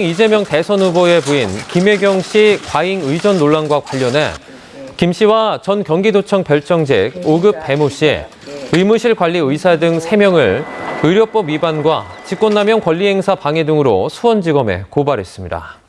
이재명 대선 후보의 부인 김혜경 씨 과잉 의전 논란과 관련해 김 씨와 전 경기도청 별정직 5급 배모 씨, 의무실 관리 의사 등 3명을 의료법 위반과 직권남용 권리행사 방해 등으로 수원지검에 고발했습니다.